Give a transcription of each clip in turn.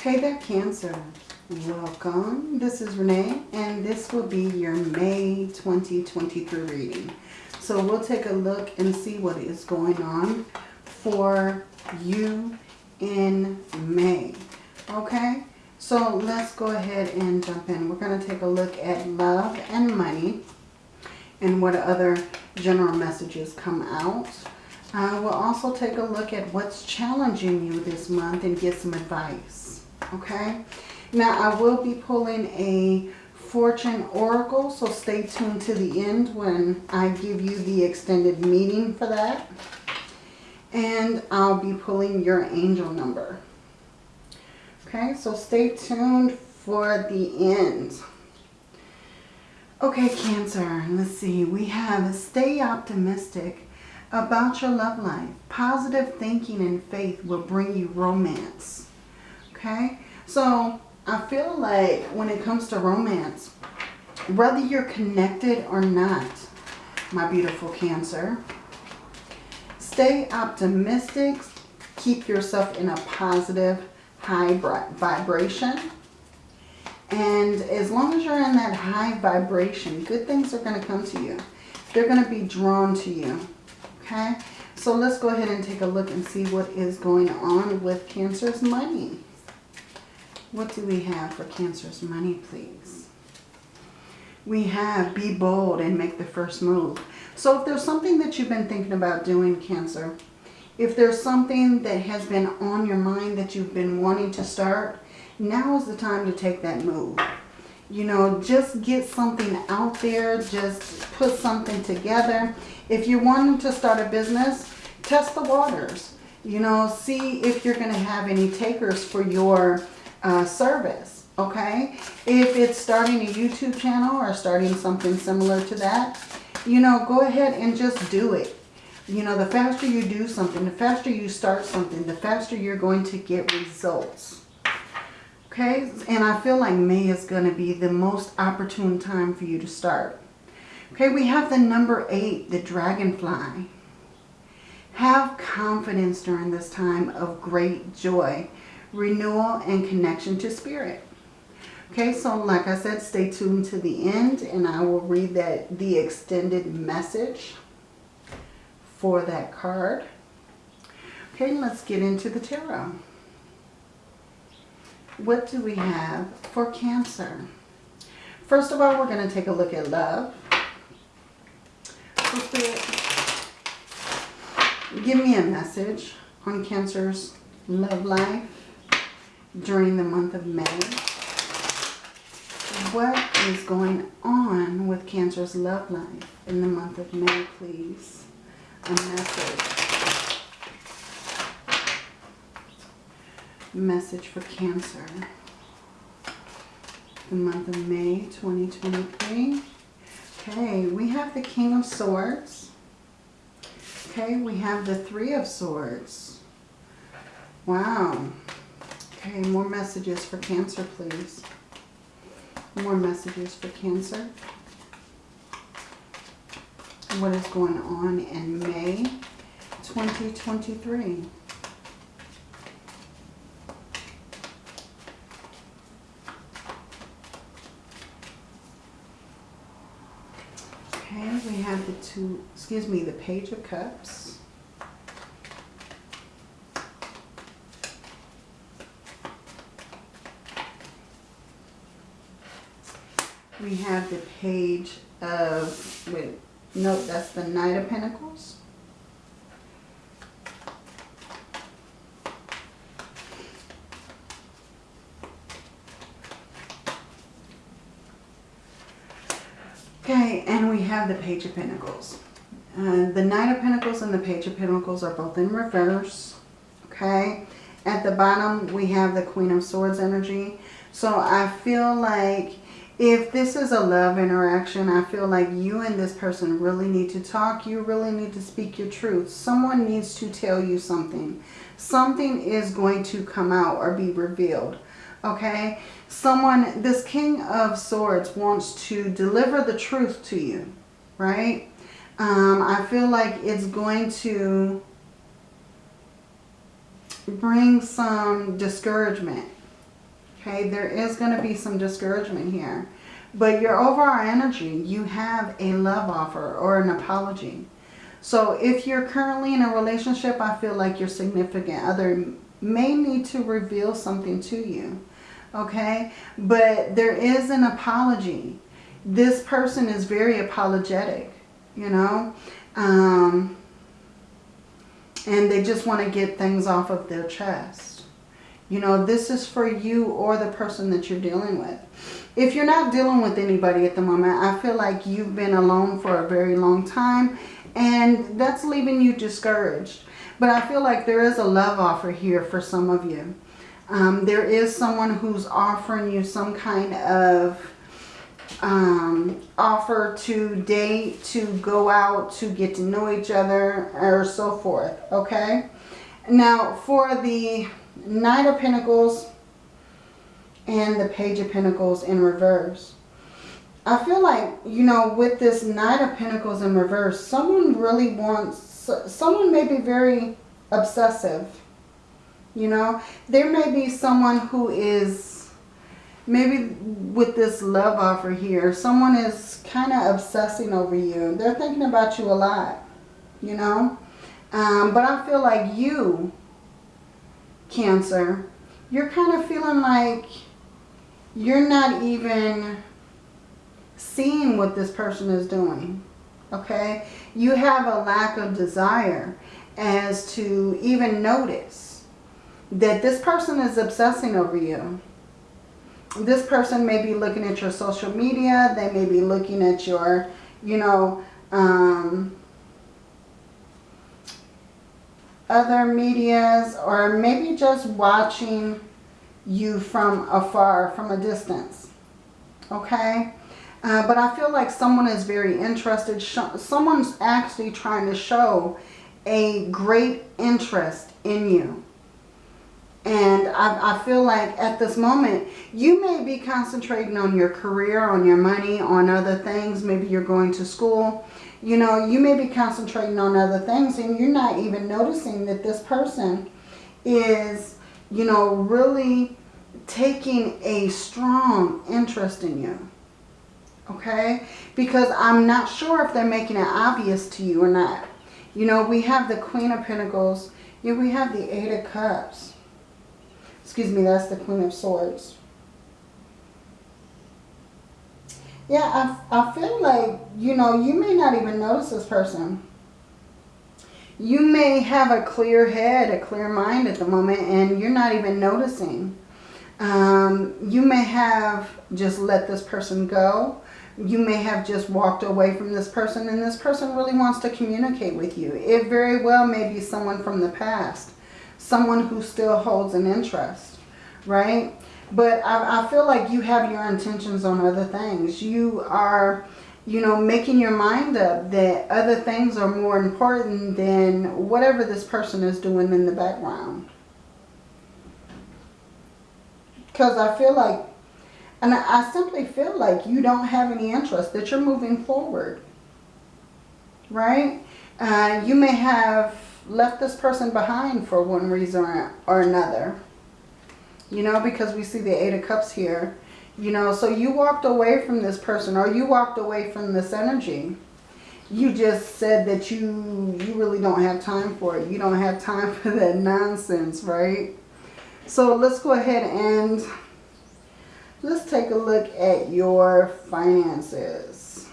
Hey there, Cancer. Welcome. This is Renee, and this will be your May 2023 reading. So we'll take a look and see what is going on for you in May. Okay? So let's go ahead and jump in. We're going to take a look at love and money and what other general messages come out. Uh, we'll also take a look at what's challenging you this month and get some advice. Okay? Now, I will be pulling a fortune oracle, so stay tuned to the end when I give you the extended meaning for that. And I'll be pulling your angel number. Okay, so stay tuned for the end. Okay, Cancer, let's see. We have stay optimistic about your love life. Positive thinking and faith will bring you romance. Okay, so I feel like when it comes to romance, whether you're connected or not, my beautiful Cancer, stay optimistic. Keep yourself in a positive, high vibration and as long as you're in that high vibration, good things are going to come to you. They're going to be drawn to you. Okay? So let's go ahead and take a look and see what is going on with Cancer's money. What do we have for Cancer's money, please? We have be bold and make the first move. So if there's something that you've been thinking about doing, Cancer, if there's something that has been on your mind that you've been wanting to start, now is the time to take that move. You know, just get something out there. Just put something together. If you're wanting to start a business, test the waters. You know, see if you're going to have any takers for your uh, service. Okay? If it's starting a YouTube channel or starting something similar to that, you know, go ahead and just do it. You know, the faster you do something, the faster you start something, the faster you're going to get results. Okay, and I feel like May is going to be the most opportune time for you to start. Okay, we have the number eight, the dragonfly. Have confidence during this time of great joy, renewal, and connection to spirit. Okay, so like I said, stay tuned to the end and I will read that the extended message for that card. Okay, let's get into the tarot. What do we have for Cancer? First of all, we're going to take a look at love. give me a message on Cancer's love life during the month of May. What is going on with Cancer's love life in the month of May, please? A message. message for Cancer. The month of May 2023. Okay, we have the King of Swords. Okay, we have the Three of Swords. Wow. Okay, more messages for Cancer, please. More messages for Cancer. What is going on in May 2023? Okay, we have the two, excuse me, the Page of Cups. We have the Page of, wait, nope, that's the Knight of Pentacles. Okay, and we have the Page of Pentacles. Uh, the Knight of Pentacles and the Page of Pentacles are both in reverse. Okay, at the bottom we have the Queen of Swords energy. So I feel like if this is a love interaction, I feel like you and this person really need to talk. You really need to speak your truth. Someone needs to tell you something. Something is going to come out or be revealed okay? Someone, this King of Swords wants to deliver the truth to you, right? Um, I feel like it's going to bring some discouragement Okay, there is going to be some discouragement here. But your overall energy, you have a love offer or an apology. So if you're currently in a relationship, I feel like your significant other may need to reveal something to you. Okay, but there is an apology. This person is very apologetic, you know. Um, and they just want to get things off of their chest. You know, this is for you or the person that you're dealing with. If you're not dealing with anybody at the moment, I feel like you've been alone for a very long time and that's leaving you discouraged. But I feel like there is a love offer here for some of you. Um, there is someone who's offering you some kind of um, offer to date, to go out, to get to know each other, or so forth. Okay? Now, for the Knight of Pentacles and the Page of Pentacles in reverse. I feel like, you know, with this Knight of Pentacles in reverse, someone really wants, someone may be very obsessive. You know, there may be someone who is, maybe with this love offer here, someone is kind of obsessing over you. They're thinking about you a lot, you know. Um, but I feel like you Cancer, you're kind of feeling like you're not even seeing what this person is doing. Okay? You have a lack of desire as to even notice that this person is obsessing over you. This person may be looking at your social media. They may be looking at your, you know, um, other medias or maybe just watching you from afar, from a distance. Okay? Uh, but I feel like someone is very interested. Someone's actually trying to show a great interest in you. And I, I, feel like at this moment, you may be concentrating on your career, on your money, on other things. Maybe you're going to school you know, you may be concentrating on other things and you're not even noticing that this person is, you know, really taking a strong interest in you. Okay? Because I'm not sure if they're making it obvious to you or not. You know, we have the Queen of Pentacles. Yeah, we have the Eight of Cups. Excuse me, that's the Queen of Swords. Yeah, I, I feel like, you know, you may not even notice this person. You may have a clear head, a clear mind at the moment, and you're not even noticing. Um, you may have just let this person go. You may have just walked away from this person, and this person really wants to communicate with you. It very well may be someone from the past. Someone who still holds an interest, right? But I, I feel like you have your intentions on other things. You are, you know, making your mind up that other things are more important than whatever this person is doing in the background. Because I feel like, and I simply feel like you don't have any interest, that you're moving forward. Right? Uh, you may have left this person behind for one reason or another you know, because we see the Eight of Cups here. You know, so you walked away from this person or you walked away from this energy. You just said that you, you really don't have time for it. You don't have time for that nonsense, right? So let's go ahead and let's take a look at your finances.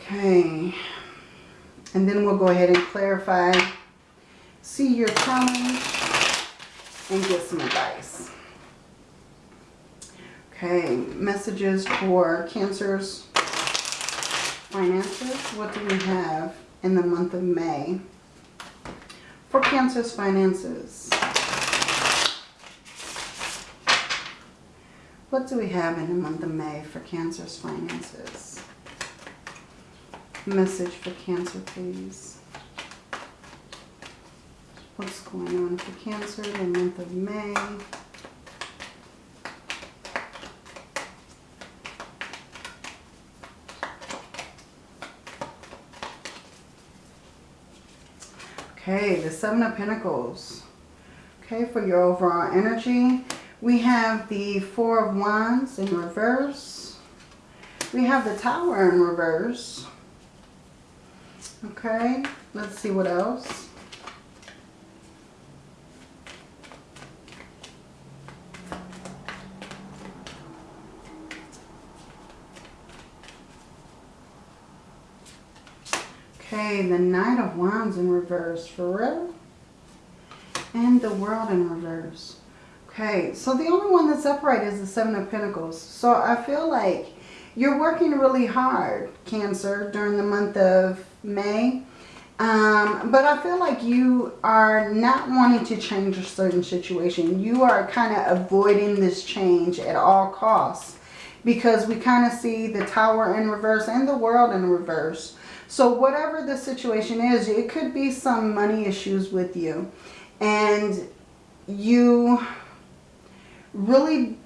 Okay. And then we'll go ahead and clarify. See your challenge and get some advice. Okay, messages for Cancer's finances. What do we have in the month of May for Cancer's finances? What do we have in the month of May for Cancer's finances? Message for Cancer, please what's going on for Cancer in the month of May. Okay, the Seven of Pentacles. Okay, for your overall energy. We have the Four of Wands in reverse. We have the Tower in reverse. Okay, let's see what else. Okay, the Knight of Wands in reverse. For real? And the World in reverse. Okay, so the only one that's upright is the Seven of Pentacles. So I feel like you're working really hard, Cancer, during the month of May. Um, but I feel like you are not wanting to change a certain situation. You are kind of avoiding this change at all costs. Because we kind of see the Tower in reverse and the World in reverse. So whatever the situation is, it could be some money issues with you. And you really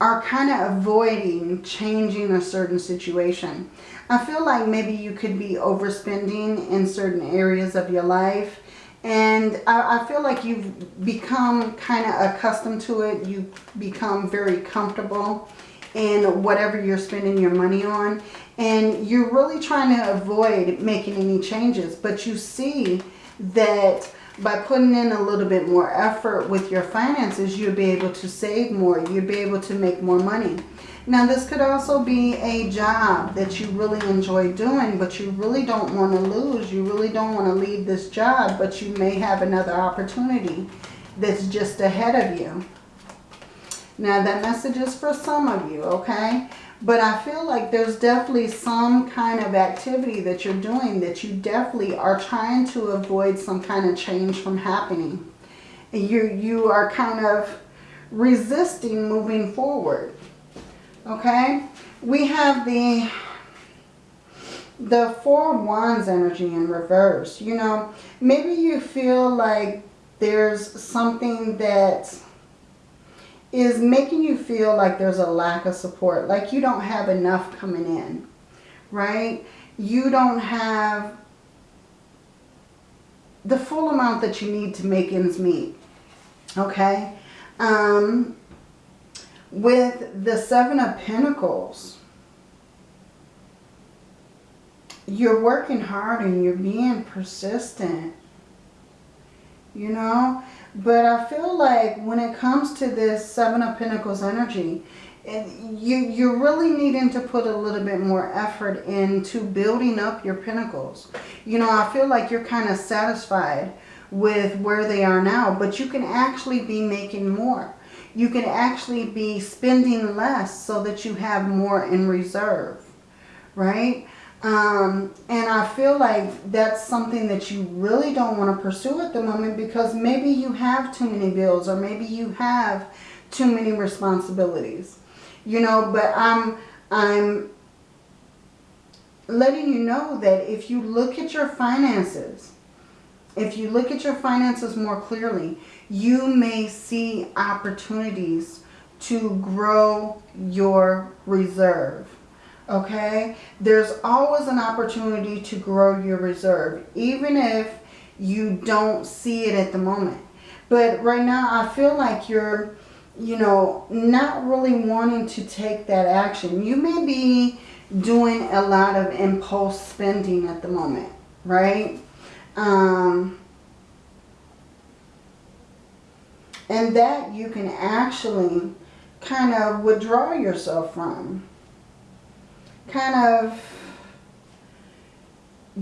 are kind of avoiding changing a certain situation. I feel like maybe you could be overspending in certain areas of your life. And I, I feel like you've become kind of accustomed to it. You become very comfortable in whatever you're spending your money on. And you're really trying to avoid making any changes. But you see that by putting in a little bit more effort with your finances, you'll be able to save more. You'll be able to make more money. Now, this could also be a job that you really enjoy doing, but you really don't want to lose. You really don't want to leave this job, but you may have another opportunity that's just ahead of you. Now, that message is for some of you, okay? But I feel like there's definitely some kind of activity that you're doing that you definitely are trying to avoid some kind of change from happening. You, you are kind of resisting moving forward. Okay? We have the, the Four Wands energy in reverse. You know, maybe you feel like there's something that is making you feel like there's a lack of support, like you don't have enough coming in, right? You don't have the full amount that you need to make ends meet, okay? Um, with the Seven of Pentacles, you're working hard and you're being persistent, you know? But I feel like when it comes to this Seven of Pentacles energy, you, you're really needing to put a little bit more effort into building up your pentacles. You know, I feel like you're kind of satisfied with where they are now, but you can actually be making more. You can actually be spending less so that you have more in reserve, right? Um, and I feel like that's something that you really don't want to pursue at the moment because maybe you have too many bills or maybe you have too many responsibilities. You know, but I'm, I'm letting you know that if you look at your finances, if you look at your finances more clearly, you may see opportunities to grow your reserve okay? There's always an opportunity to grow your reserve, even if you don't see it at the moment. But right now, I feel like you're, you know, not really wanting to take that action. You may be doing a lot of impulse spending at the moment, right? Um, and that you can actually kind of withdraw yourself from kind of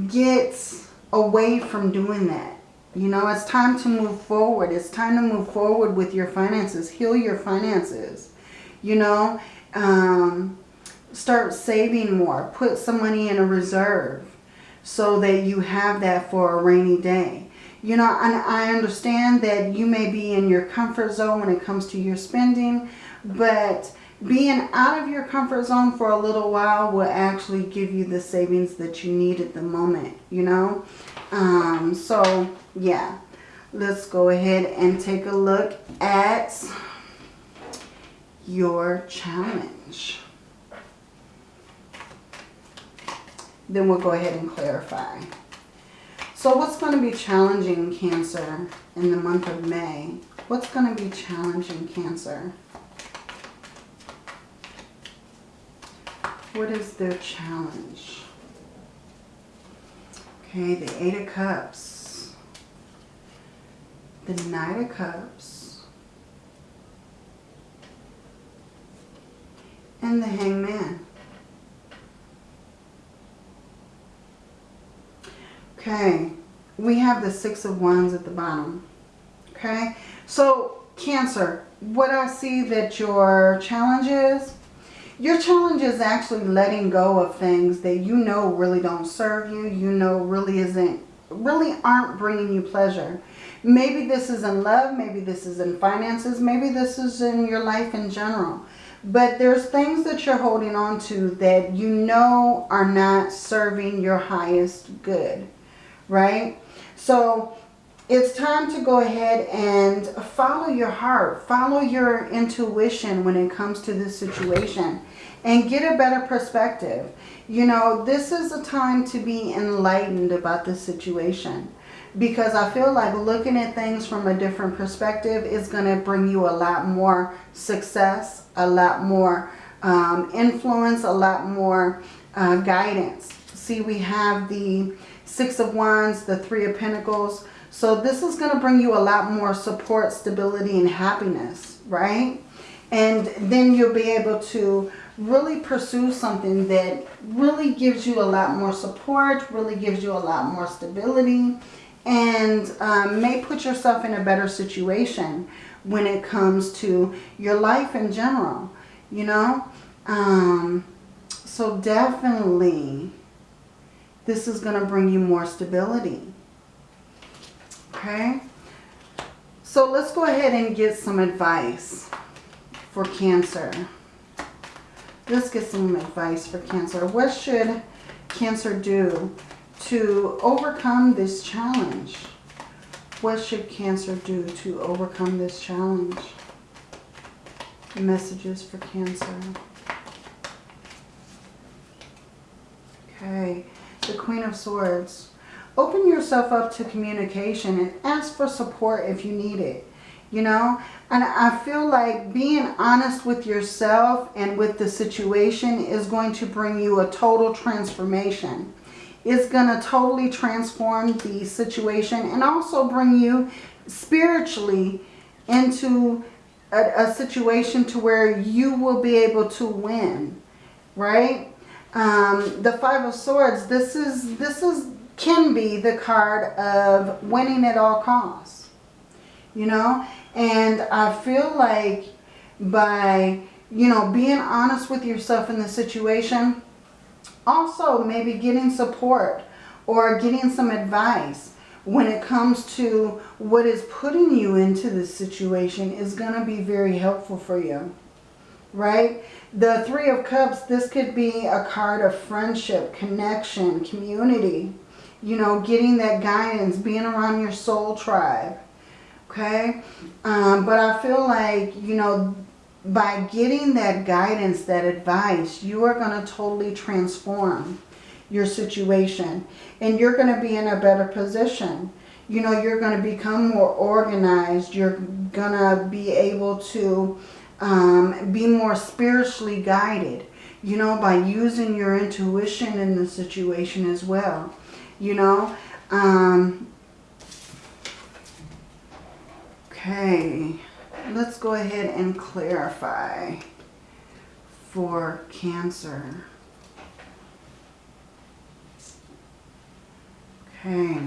gets away from doing that. You know, it's time to move forward. It's time to move forward with your finances. Heal your finances. You know, um, start saving more. Put some money in a reserve so that you have that for a rainy day. You know, and I understand that you may be in your comfort zone when it comes to your spending, but being out of your comfort zone for a little while will actually give you the savings that you need at the moment, you know. Um, so, yeah. Let's go ahead and take a look at your challenge. Then we'll go ahead and clarify. So what's going to be challenging Cancer in the month of May? What's going to be challenging Cancer? What is their challenge? Okay, the Eight of Cups. The Knight of Cups. And the Hanged Man. Okay, we have the Six of Wands at the bottom. Okay, so Cancer, what I see that your challenge is, your challenge is actually letting go of things that you know really don't serve you, you know really isn't, really aren't bringing you pleasure. Maybe this is in love, maybe this is in finances, maybe this is in your life in general. But there's things that you're holding on to that you know are not serving your highest good right? So it's time to go ahead and follow your heart. Follow your intuition when it comes to this situation and get a better perspective. You know, this is a time to be enlightened about this situation because I feel like looking at things from a different perspective is going to bring you a lot more success, a lot more um, influence, a lot more uh, guidance. See, we have the Six of Wands, the Three of Pentacles. So this is going to bring you a lot more support, stability, and happiness, right? And then you'll be able to really pursue something that really gives you a lot more support, really gives you a lot more stability, and um, may put yourself in a better situation when it comes to your life in general, you know? Um, so definitely this is going to bring you more stability. Okay? So let's go ahead and get some advice for Cancer. Let's get some advice for Cancer. What should Cancer do to overcome this challenge? What should Cancer do to overcome this challenge? Messages for Cancer. Okay the Queen of Swords. Open yourself up to communication and ask for support if you need it. You know, and I feel like being honest with yourself and with the situation is going to bring you a total transformation. It's going to totally transform the situation and also bring you spiritually into a, a situation to where you will be able to win, right? Um, the Five of Swords, this is, this is, can be the card of winning at all costs. You know? And I feel like by, you know, being honest with yourself in the situation, also maybe getting support or getting some advice when it comes to what is putting you into this situation is going to be very helpful for you. Right? The Three of Cups, this could be a card of friendship, connection, community. You know, getting that guidance, being around your soul tribe. Okay? Um, but I feel like, you know, by getting that guidance, that advice, you are going to totally transform your situation. And you're going to be in a better position. You know, you're going to become more organized. You're going to be able to um, be more spiritually guided, you know, by using your intuition in the situation as well, you know. Um, okay, let's go ahead and clarify for Cancer. Okay.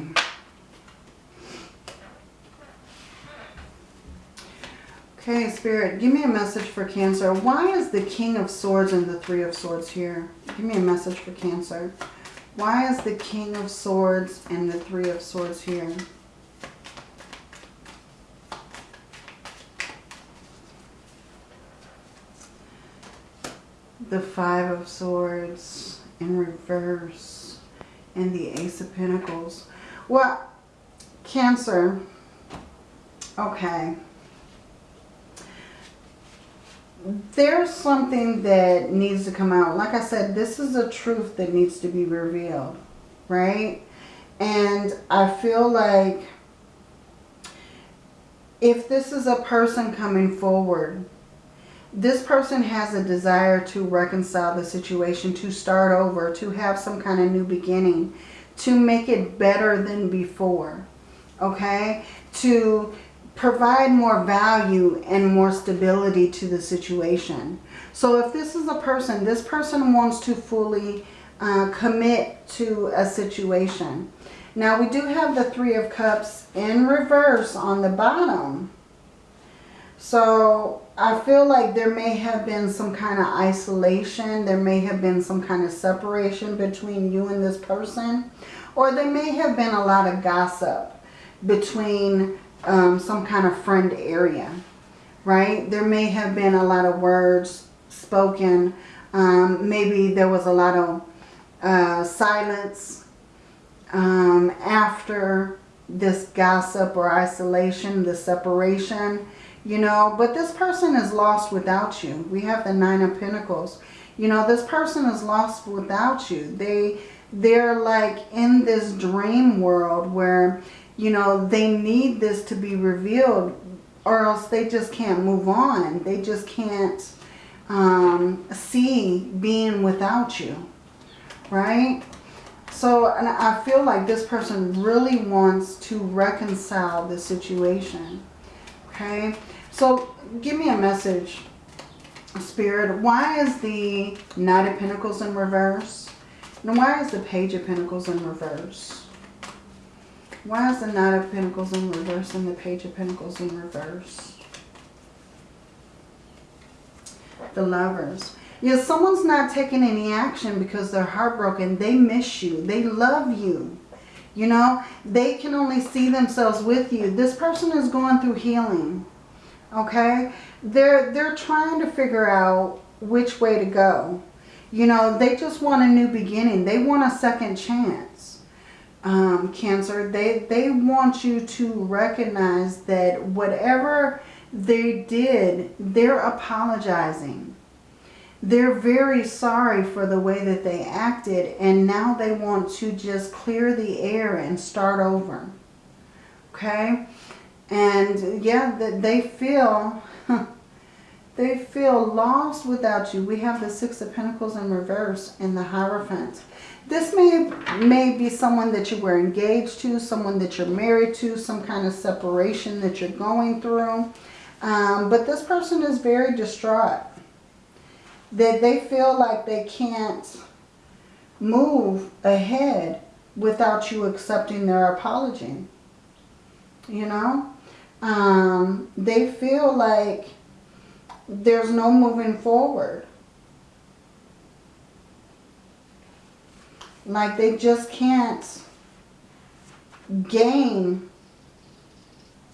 Okay, Spirit, give me a message for Cancer. Why is the King of Swords and the Three of Swords here? Give me a message for Cancer. Why is the King of Swords and the Three of Swords here? The Five of Swords in reverse and the Ace of Pentacles. Well, Cancer, okay there's something that needs to come out. Like I said, this is a truth that needs to be revealed, right? And I feel like if this is a person coming forward, this person has a desire to reconcile the situation, to start over, to have some kind of new beginning, to make it better than before, okay? To provide more value and more stability to the situation. So if this is a person, this person wants to fully uh, commit to a situation. Now we do have the Three of Cups in reverse on the bottom. So I feel like there may have been some kind of isolation. There may have been some kind of separation between you and this person. Or there may have been a lot of gossip between um, some kind of friend area. Right? There may have been a lot of words spoken. Um, maybe there was a lot of uh, silence um, after this gossip or isolation, the separation you know, but this person is lost without you. We have the Nine of Pentacles. You know, this person is lost without you. They, they're like in this dream world where, you know, they need this to be revealed or else they just can't move on. They just can't um, see being without you, right? So and I feel like this person really wants to reconcile the situation, okay? So give me a message, Spirit. Why is the Knight of Pentacles in reverse? And why is the Page of Pentacles in reverse? Why is the Knight of Pentacles in reverse and the Page of Pentacles in reverse? The Lovers. Yeah, someone's not taking any action because they're heartbroken. They miss you. They love you. You know, they can only see themselves with you. This person is going through healing okay? They're, they're trying to figure out which way to go. You know, they just want a new beginning. They want a second chance, um, Cancer. They, they want you to recognize that whatever they did, they're apologizing. They're very sorry for the way that they acted and now they want to just clear the air and start over. Okay? And yeah, that they feel, they feel lost without you. We have the Six of Pentacles in reverse and the Hierophant. This may, may be someone that you were engaged to, someone that you're married to, some kind of separation that you're going through. Um, but this person is very distraught. That they feel like they can't move ahead without you accepting their apology. You know? um, they feel like there's no moving forward. Like they just can't gain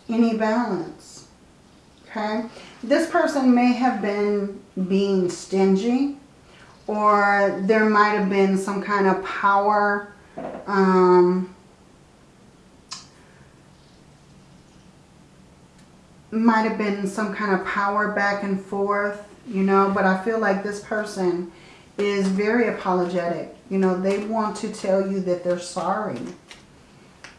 any balance. Okay? This person may have been being stingy or there might have been some kind of power um, might have been some kind of power back and forth, you know, but I feel like this person is very apologetic. You know, they want to tell you that they're sorry.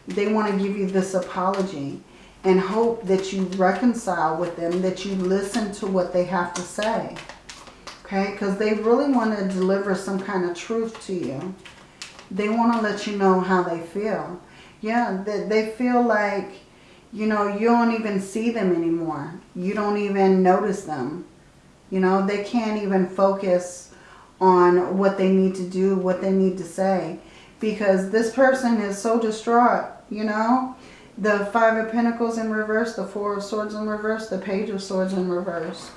They want to give you this apology and hope that you reconcile with them, that you listen to what they have to say. Okay, because they really want to deliver some kind of truth to you. They want to let you know how they feel. Yeah, they, they feel like you know, you don't even see them anymore. You don't even notice them. You know, they can't even focus on what they need to do, what they need to say. Because this person is so distraught, you know. The Five of Pentacles in reverse, the Four of Swords in reverse, the Page of Swords in reverse.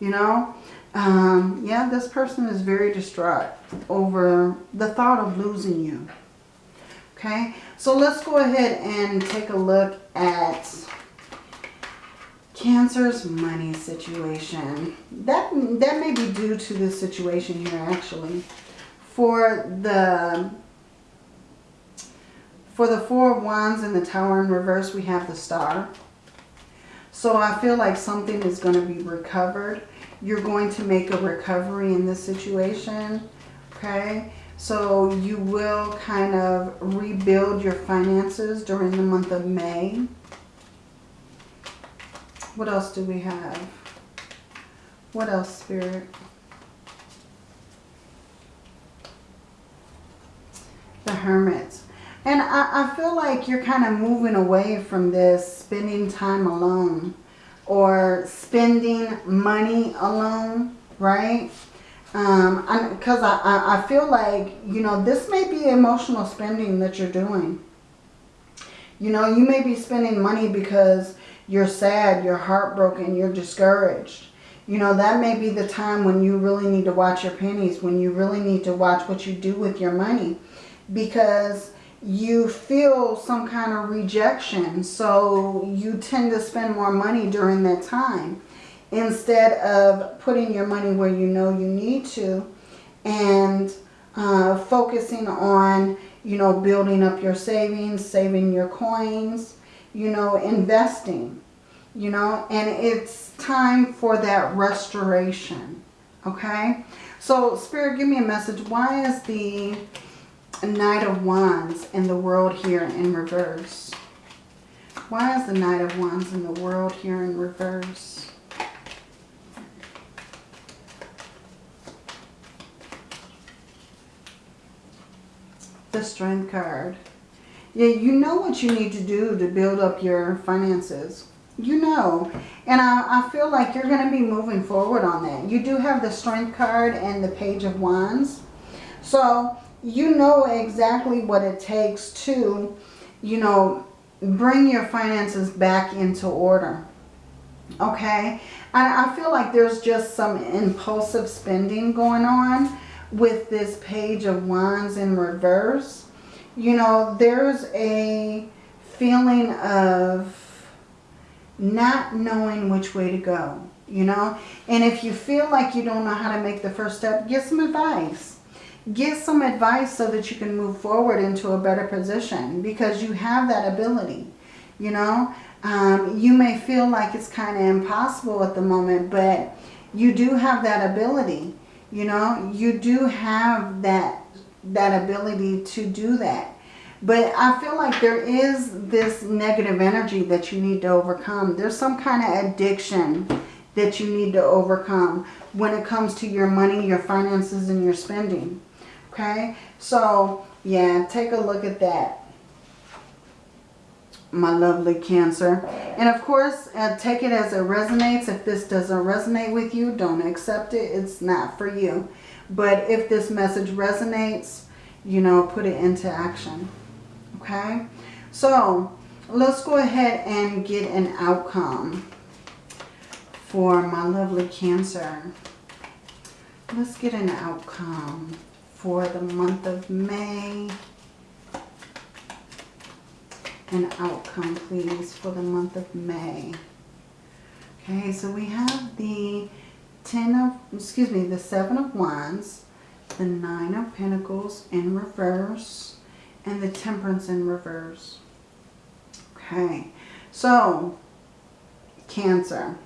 You know, um, yeah, this person is very distraught over the thought of losing you. Okay, so let's go ahead and take a look at Cancer's money situation. That, that may be due to the situation here actually. For the for the Four of Wands and the Tower in reverse, we have the Star. So I feel like something is going to be recovered. You're going to make a recovery in this situation. Okay. So you will kind of rebuild your finances during the month of May. What else do we have? What else, Spirit? The Hermit. And I, I feel like you're kind of moving away from this spending time alone or spending money alone, right? Um, Because I, I, I feel like, you know, this may be emotional spending that you're doing. You know, you may be spending money because you're sad, you're heartbroken, you're discouraged. You know, that may be the time when you really need to watch your pennies, when you really need to watch what you do with your money. Because you feel some kind of rejection. So you tend to spend more money during that time instead of putting your money where you know you need to and uh, focusing on, you know, building up your savings, saving your coins, you know, investing, you know, and it's time for that restoration, okay? So, Spirit, give me a message. Why is the Knight of Wands in the world here in reverse? Why is the Knight of Wands in the world here in reverse? the strength card. Yeah, you know what you need to do to build up your finances. You know. And I, I feel like you're going to be moving forward on that. You do have the strength card and the page of wands. So you know exactly what it takes to, you know, bring your finances back into order. Okay? And I feel like there's just some impulsive spending going on with this page of wands in reverse, you know, there's a feeling of not knowing which way to go, you know. And if you feel like you don't know how to make the first step, get some advice. Get some advice so that you can move forward into a better position because you have that ability, you know. Um, you may feel like it's kind of impossible at the moment, but you do have that ability. You know, you do have that, that ability to do that. But I feel like there is this negative energy that you need to overcome. There's some kind of addiction that you need to overcome when it comes to your money, your finances, and your spending. Okay? So, yeah, take a look at that my lovely Cancer. And of course, uh, take it as it resonates. If this doesn't resonate with you, don't accept it. It's not for you. But if this message resonates, you know, put it into action. Okay? So, let's go ahead and get an outcome for my lovely Cancer. Let's get an outcome for the month of May an outcome, please, for the month of May. Okay, so we have the Ten of, excuse me, the Seven of Wands, the Nine of Pentacles in reverse, and the Temperance in reverse. Okay, so Cancer.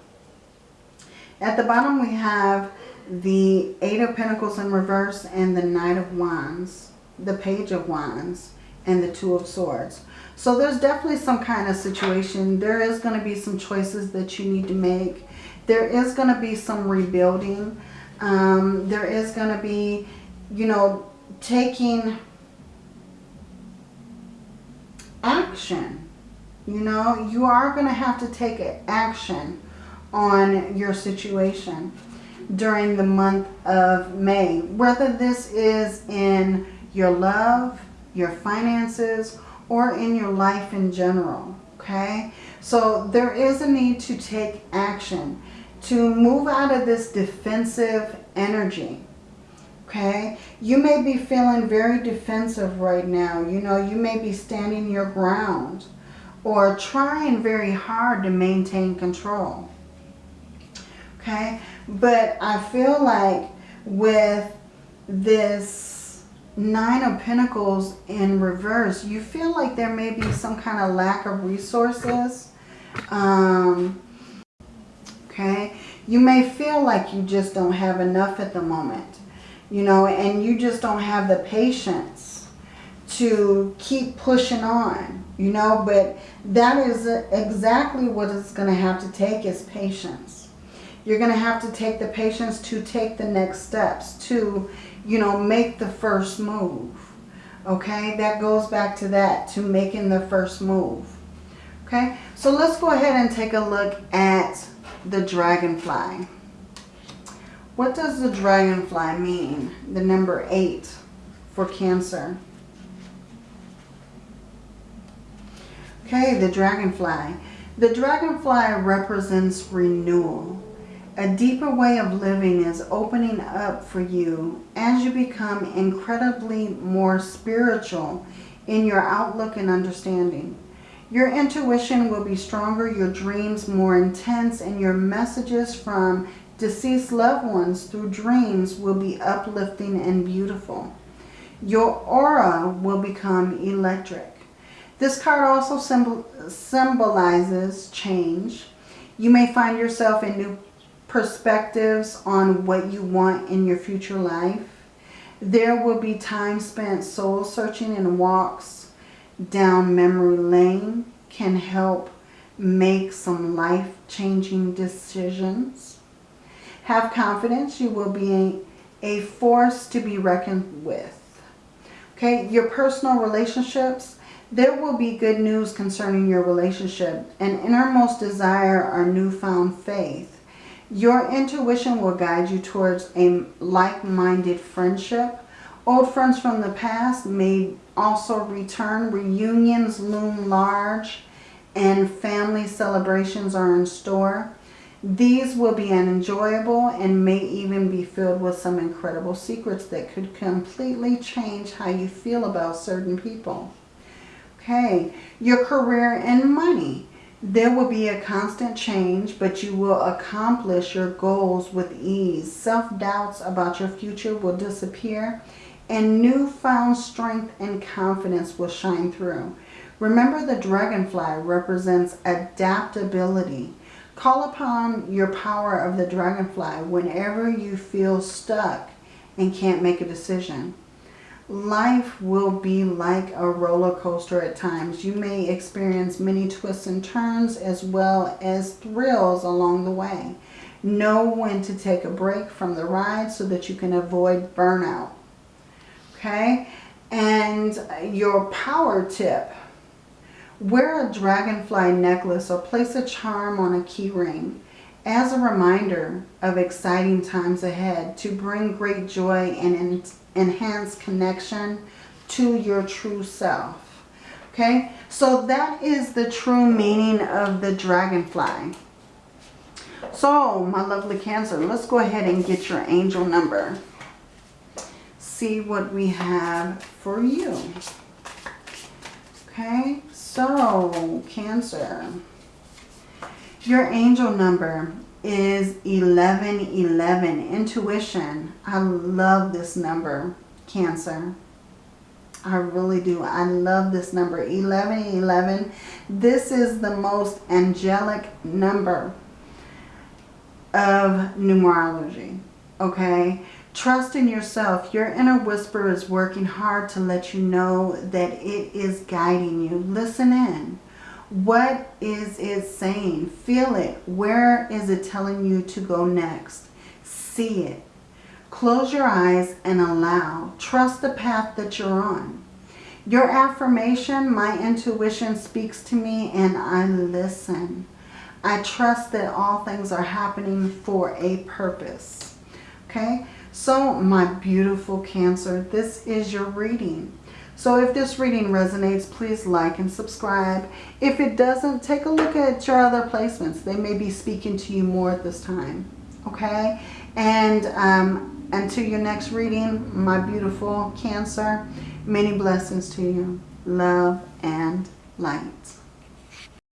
At the bottom we have the Eight of Pentacles in reverse and the Knight of Wands, the Page of Wands, and the Two of Swords. So there's definitely some kind of situation. There is going to be some choices that you need to make. There is going to be some rebuilding. Um, there is going to be, you know, taking action. You know, you are going to have to take action on your situation during the month of May. Whether this is in your love, your finances, or in your life in general. Okay, so there is a need to take action to move out of this defensive energy. Okay, you may be feeling very defensive right now. You know, you may be standing your ground or trying very hard to maintain control. Okay, but I feel like with this Nine of Pentacles in reverse, you feel like there may be some kind of lack of resources. Um, okay. You may feel like you just don't have enough at the moment. You know, and you just don't have the patience to keep pushing on, you know, but that is exactly what it's going to have to take is patience. You're going to have to take the patience to take the next steps, to, you know, make the first move. Okay, that goes back to that, to making the first move. Okay, so let's go ahead and take a look at the dragonfly. What does the dragonfly mean? The number eight for Cancer. Okay, the dragonfly. The dragonfly represents renewal. A deeper way of living is opening up for you as you become incredibly more spiritual in your outlook and understanding. Your intuition will be stronger, your dreams more intense, and your messages from deceased loved ones through dreams will be uplifting and beautiful. Your aura will become electric. This card also symbol symbolizes change. You may find yourself in new perspectives on what you want in your future life. There will be time spent soul searching and walks down memory lane can help make some life-changing decisions. Have confidence. You will be a, a force to be reckoned with. Okay, your personal relationships there will be good news concerning your relationship. An innermost desire or newfound faith. Your intuition will guide you towards a like-minded friendship. Old friends from the past may also return. Reunions loom large and family celebrations are in store. These will be enjoyable and may even be filled with some incredible secrets that could completely change how you feel about certain people. Okay, your career and money. There will be a constant change, but you will accomplish your goals with ease. Self-doubts about your future will disappear, and newfound strength and confidence will shine through. Remember the dragonfly represents adaptability. Call upon your power of the dragonfly whenever you feel stuck and can't make a decision life will be like a roller coaster at times. You may experience many twists and turns as well as thrills along the way. Know when to take a break from the ride so that you can avoid burnout. Okay? And your power tip. Wear a dragonfly necklace or place a charm on a key ring as a reminder of exciting times ahead to bring great joy and enhance connection to your true self. Okay, so that is the true meaning of the dragonfly. So, my lovely Cancer, let's go ahead and get your angel number. See what we have for you. Okay, so Cancer, your angel number is 1111. Intuition. I love this number, Cancer. I really do. I love this number, 1111. This is the most angelic number of numerology, okay? Trust in yourself. Your inner whisper is working hard to let you know that it is guiding you. Listen in. What is it saying? Feel it. Where is it telling you to go next? See it. Close your eyes and allow. Trust the path that you're on. Your affirmation, my intuition speaks to me and I listen. I trust that all things are happening for a purpose. Okay, so my beautiful Cancer, this is your reading. So if this reading resonates, please like and subscribe. If it doesn't, take a look at your other placements. They may be speaking to you more at this time. Okay? And um, until your next reading, my beautiful Cancer, many blessings to you. Love and light.